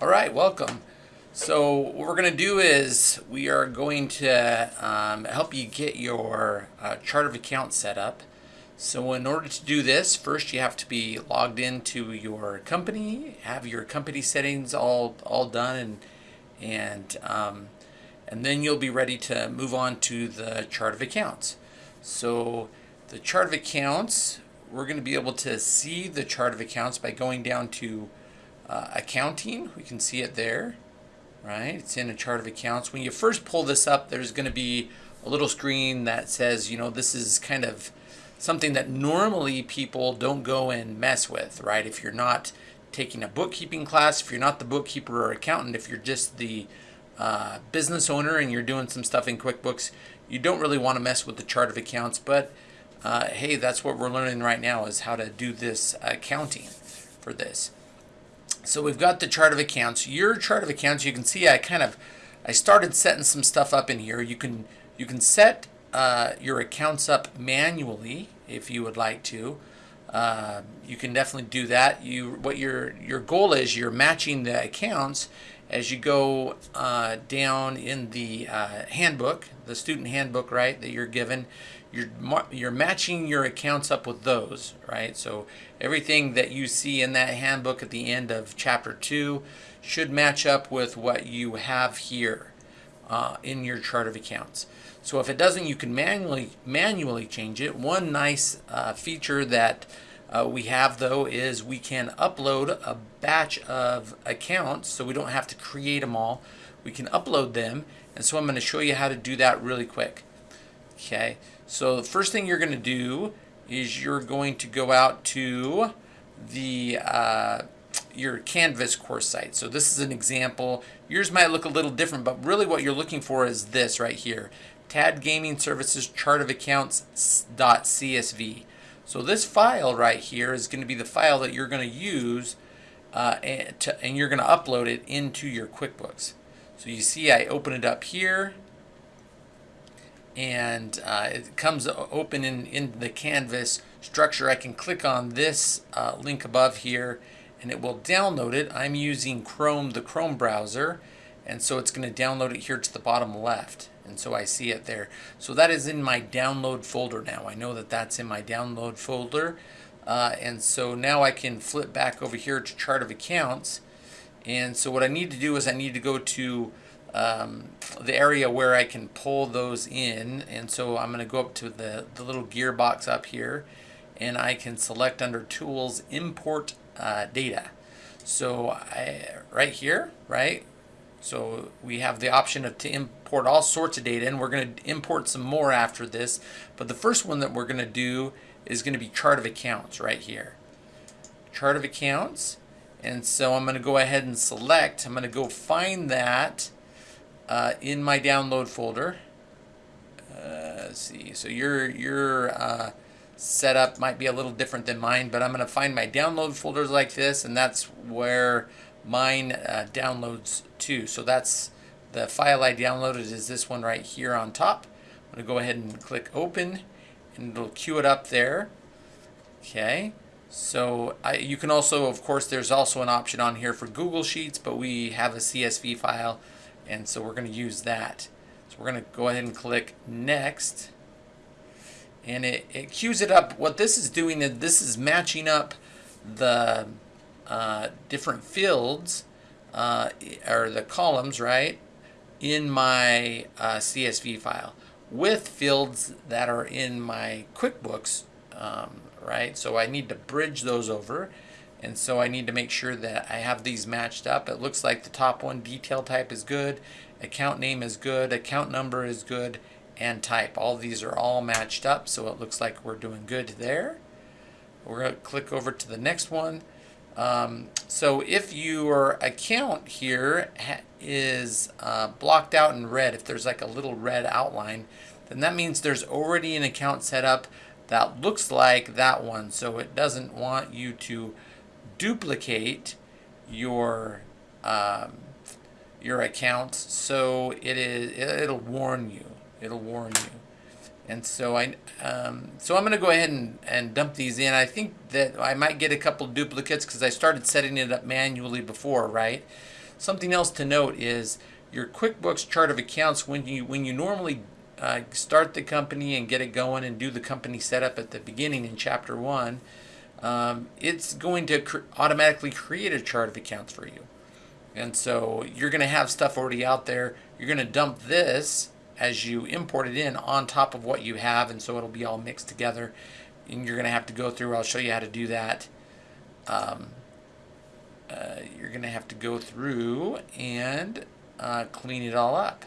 All right, welcome. So what we're going to do is we are going to um, help you get your uh, chart of accounts set up. So in order to do this, first you have to be logged into your company, have your company settings all all done, and and um, and then you'll be ready to move on to the chart of accounts. So the chart of accounts, we're going to be able to see the chart of accounts by going down to uh, accounting. We can see it there, right? It's in a chart of accounts. When you first pull this up, there's going to be a little screen that says, you know, this is kind of something that normally people don't go and mess with, right? If you're not taking a bookkeeping class, if you're not the bookkeeper or accountant, if you're just the uh, business owner and you're doing some stuff in QuickBooks, you don't really want to mess with the chart of accounts. But uh, hey, that's what we're learning right now is how to do this accounting for this. So we've got the chart of accounts. Your chart of accounts, you can see I kind of I started setting some stuff up in here. You can you can set uh, your accounts up manually if you would like to. Uh, you can definitely do that. You what your your goal is you're matching the accounts as you go uh, down in the uh, handbook, the student handbook, right, that you're given. You're you're matching your accounts up with those, right? So everything that you see in that handbook at the end of chapter two should match up with what you have here uh, in your chart of accounts. So if it doesn't, you can manually manually change it. One nice uh, feature that uh, we have though is we can upload a batch of accounts so we don't have to create them all. We can upload them and so I'm going to show you how to do that really quick. Okay, so the first thing you're going to do is you're going to go out to the uh, your Canvas course site. So this is an example. Yours might look a little different, but really what you're looking for is this right here. TAD Gaming Services Chart of Accounts.csv. So this file right here is going to be the file that you're going to use uh, and, to, and you're going to upload it into your QuickBooks. So you see I open it up here and uh, it comes open in, in the Canvas structure. I can click on this uh, link above here and it will download it. I'm using Chrome, the Chrome browser, and so it's going to download it here to the bottom left and so I see it there. So that is in my download folder now. I know that that's in my download folder. Uh, and so now I can flip back over here to chart of accounts. And so what I need to do is I need to go to um, the area where I can pull those in. And so I'm going to go up to the, the little gearbox up here and I can select under tools import uh, data. So I, right here, right, so we have the option of to import all sorts of data and we're going to import some more after this. But the first one that we're going to do is going to be chart of accounts right here. Chart of accounts. And so I'm going to go ahead and select. I'm going to go find that uh, in my download folder. Uh, let's see. So your your uh, setup might be a little different than mine, but I'm going to find my download folders like this, and that's where mine uh, downloads to. So that's the file I downloaded is this one right here on top. I'm going to go ahead and click open and it'll queue it up there. Okay. So I, you can also, of course, there's also an option on here for Google Sheets, but we have a CSV file and so we're going to use that. So we're going to go ahead and click next and it, it queues it up. What this is doing is this is matching up the uh, different fields uh, or the columns, right, in my uh, CSV file with fields that are in my QuickBooks, um, right? So I need to bridge those over. And so I need to make sure that I have these matched up. It looks like the top one, detail type is good, account name is good, account number is good, and type. All these are all matched up, so it looks like we're doing good there. We're going to click over to the next one. Um, so if your account here is uh, blocked out in red, if there's like a little red outline, then that means there's already an account set up that looks like that one. So it doesn't want you to duplicate your um, your accounts. So it is it'll warn you. It'll warn you. And so I, um, so I'm going to go ahead and, and dump these in. I think that I might get a couple duplicates because I started setting it up manually before, right? something else to note is your QuickBooks chart of accounts when you when you normally uh, start the company and get it going and do the company setup at the beginning in chapter one, um, it's going to cr automatically create a chart of accounts for you. And so you're going to have stuff already out there. You're going to dump this as you import it in on top of what you have, and so it'll be all mixed together. And you're going to have to go through. I'll show you how to do that. Um, uh, you're going to have to go through and uh, clean it all up.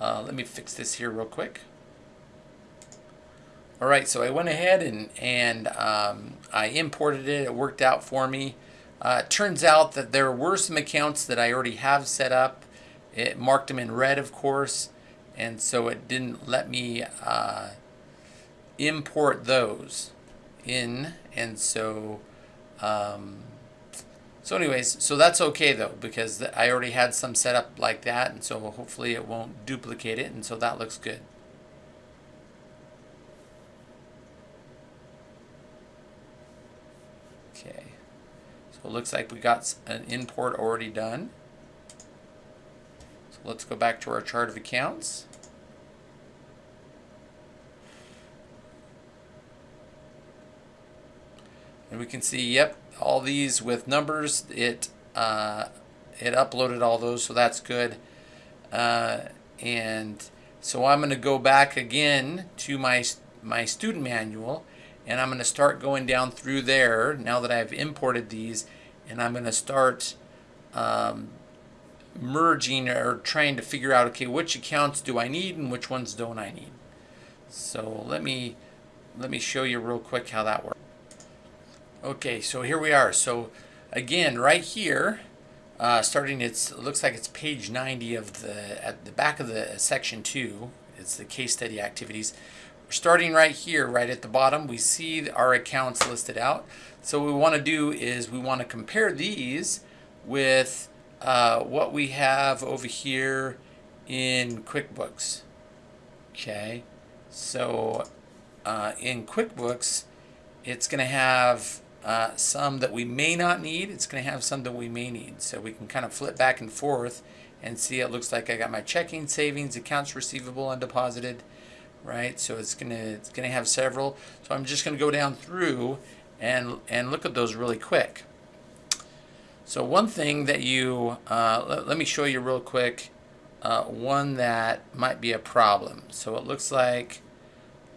Uh, let me fix this here real quick. All right, so I went ahead and, and um, I imported it. It worked out for me. Uh, turns out that there were some accounts that I already have set up. It marked them in red, of course, and so it didn't let me uh, import those in. And so um, so anyways, so that's okay though, because I already had some set up like that, and so hopefully it won't duplicate it, and so that looks good. Okay, so it looks like we got an import already done. So let's go back to our chart of accounts. And we can see, yep, all these with numbers. It uh, it uploaded all those, so that's good. Uh, and so I'm going to go back again to my my student manual, and I'm going to start going down through there now that I've imported these, and I'm going to start um, merging or trying to figure out okay which accounts do I need and which ones don't I need. So let me let me show you real quick how that works. Okay, so here we are. So again, right here, uh, starting it's it looks like it's page 90 of the at the back of the section two. It's the case study activities. We're starting right here, right at the bottom. We see our accounts listed out. So what we want to do is we want to compare these with uh, what we have over here in QuickBooks. Okay, so uh, in QuickBooks, it's going to have uh, some that we may not need. It's going to have some that we may need. So we can kind of flip back and forth and see it looks like I got my checking, savings, accounts receivable, undeposited, right? So it's to it's to have several. So I'm just to go down through and and look at those really quick. So one thing that you uh, let, let, me show you real quick uh, one that might be a problem. So it looks like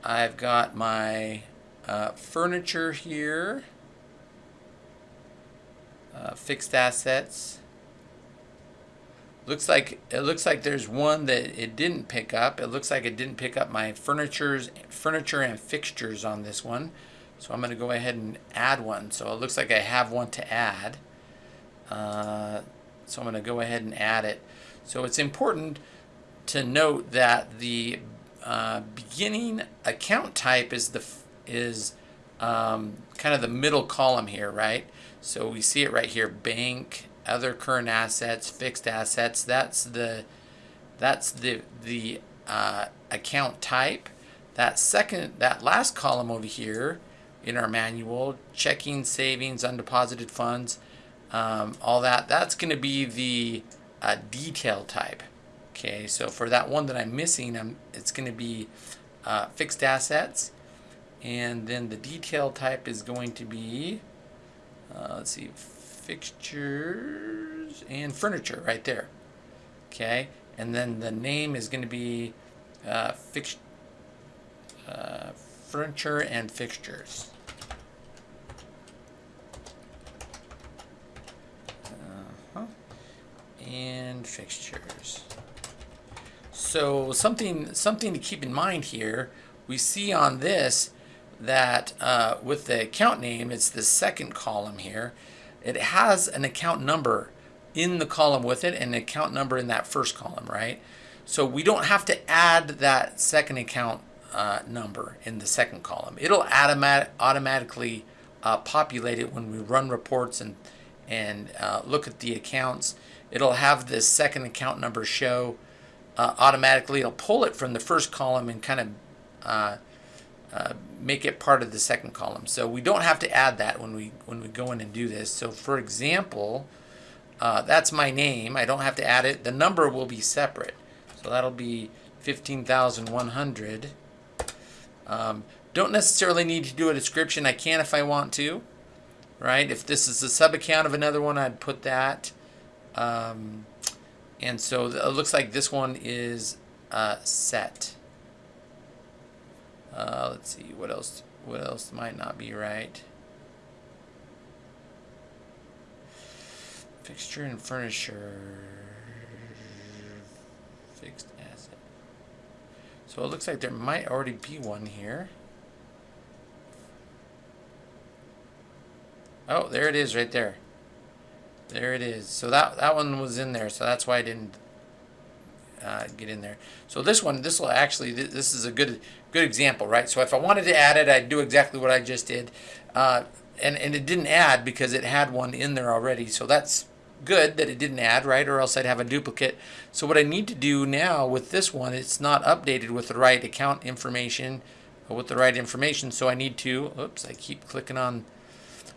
I've got my uh, furniture here uh, fixed assets. Looks like it looks like there's one that it didn't pick up. It looks like it didn't pick up my furnitures, furniture and fixtures on this one. So I'm going to go ahead and add one. So it looks like I have one to add. Uh, so I'm going to go ahead and add it. So it's important to note that the uh, beginning account type is the is um, kind of the middle column here, right? So we see it right here, bank, other current assets, fixed assets. That's the that's the the uh, account type. That second, that last column over here in our manual, checking, savings, undeposited funds, um, all that, that's going to be the uh, detail type. Okay, so for that one that I'm missing, I'm, it's going to be uh, fixed assets. And then the detail type is going to be uh, let's see, fixtures and furniture right there. Okay, and then the name is going to be uh, fix, uh, furniture and fixtures. Uh-huh. And fixtures. So something something to keep in mind here. We see on this that uh, with the account name, it's the second column here. It has an account number in the column with it and an account number in that first column, right? So we don't have to add that second account uh, number in the second column. It'll automat automatically uh, populate it when we run reports and, and uh, look at the accounts. It'll have this second account number show uh, automatically. It'll pull it from the first column and kind of uh, make it part of the second column. So we don't have to add that when we when we go in and do this. So for example, uh, that's my name. I don't have to add it. The number will be separate. So that'll be 15,100. Um, don't necessarily need to do a description. I can if I want to, right? If this is a sub account of another one, I'd put that. Um, and so it looks like this one is uh, set. Let's see, what else, what else might not be right? Fixture and furniture. Fixed asset. So it looks like there might already be one here. Oh, there it is right there. There it is. So that, that one was in there, so that's why I didn't uh, get in there. So this one, this will actually, this is a good good example, right? So if I wanted to add it, I'd do exactly what I just did. Uh, and, and it didn't add because it had one in there already. So that's good that it didn't add, right? Or else I'd have a duplicate. So what I need to do now with this one, it's not updated with the right account information, with the right information. So I need to, oops, I keep clicking on,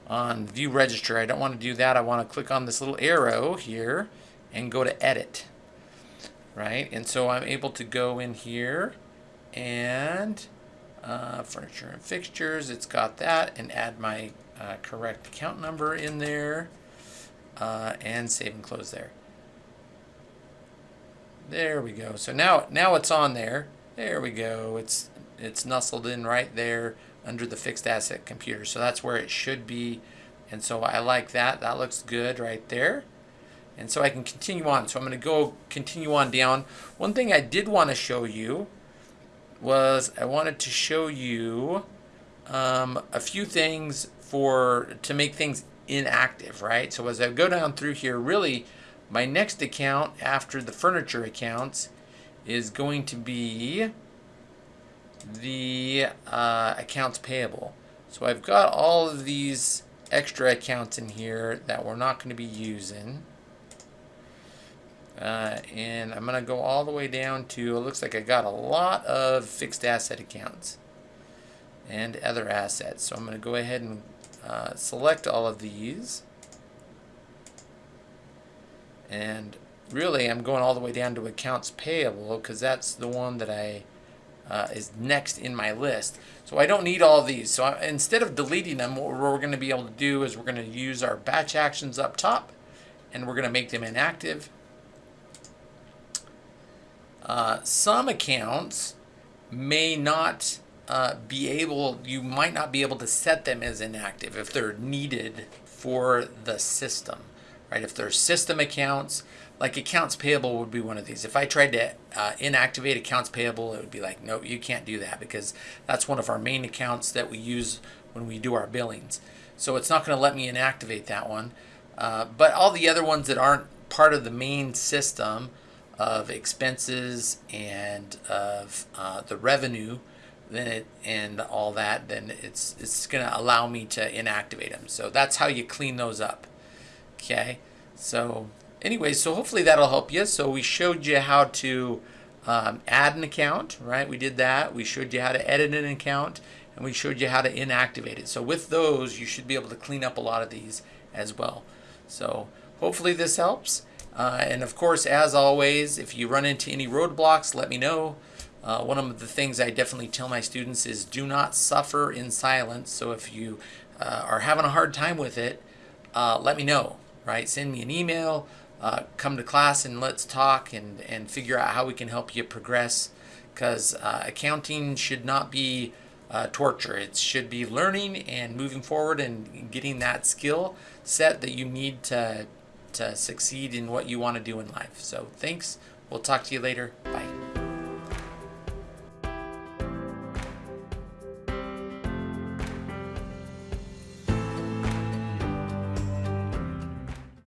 on view register. I don't want to do that. I want to click on this little arrow here and go to edit, right? And so I'm able to go in here and uh, furniture and fixtures, it's got that, and add my uh, correct account number in there, uh, and save and close there. There we go. So now, now it's on there. There we go. It's it's nestled in right there under the fixed asset computer. So that's where it should be. And so I like that. That looks good right there. And so I can continue on. So I'm going to go continue on down. One thing I did want to show you was I wanted to show you um, a few things for to make things inactive, right? So as I go down through here, really my next account after the furniture accounts is going to be the uh, accounts payable. So I've got all of these extra accounts in here that we're not going to be using. Uh, and I'm going to go all the way down to, it looks like I got a lot of fixed asset accounts and other assets. So I'm going to go ahead and uh, select all of these. And really I'm going all the way down to accounts payable because that's the one that I uh, is next in my list. So I don't need all these. So I, instead of deleting them, what we're going to be able to do is we're going to use our batch actions up top and we're going to make them inactive uh, some accounts may not uh, be able, you might not be able to set them as inactive if they're needed for the system, right? If they're system accounts, like accounts payable would be one of these. If I tried to uh, inactivate accounts payable, it would be like, no, you can't do that because that's one of our main accounts that we use when we do our billings. So it's not going to let me inactivate that one. Uh, but all the other ones that aren't part of the main system, of expenses and of uh, the revenue then it and all that then it's it's going to allow me to inactivate them so that's how you clean those up okay? So anyway so hopefully that'll help you. So we showed you how to um, add an account right? We did that. We showed you how to edit an account and we showed you how to inactivate it. So with those you should be able to clean up a lot of these as well. So hopefully this helps uh, and of course, as always, if you run into any roadblocks, let me know. Uh, one of the things I definitely tell my students is do not suffer in silence. So if you uh, are having a hard time with it, uh, let me know, right? Send me an email, uh, come to class and let's talk and, and figure out how we can help you progress because uh, accounting should not be uh, torture. It should be learning and moving forward and getting that skill set that you need to to succeed in what you want to do in life. So thanks. We'll talk to you later.